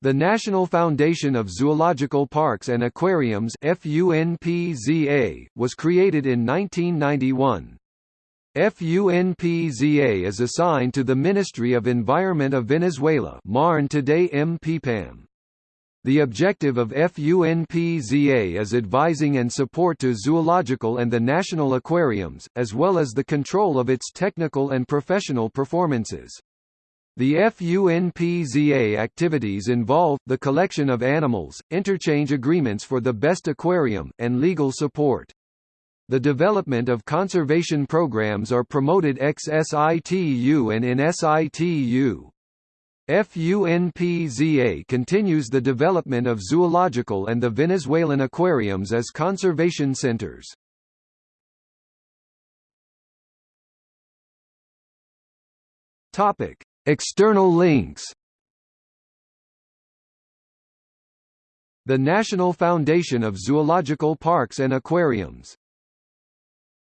The National Foundation of Zoological Parks and Aquariums FUNPZA, was created in 1991. FUNPZA is assigned to the Ministry of Environment of Venezuela MARN today MPPAM. The objective of FUNPZA is advising and support to zoological and the national aquariums, as well as the control of its technical and professional performances. The FUNPZA activities involve, the collection of animals, interchange agreements for the best aquarium, and legal support. The development of conservation programs are promoted ex SITU and in SITU. FUNPZA continues the development of zoological and the Venezuelan aquariums as conservation centers. Topic: External links. The National Foundation of Zoological Parks and Aquariums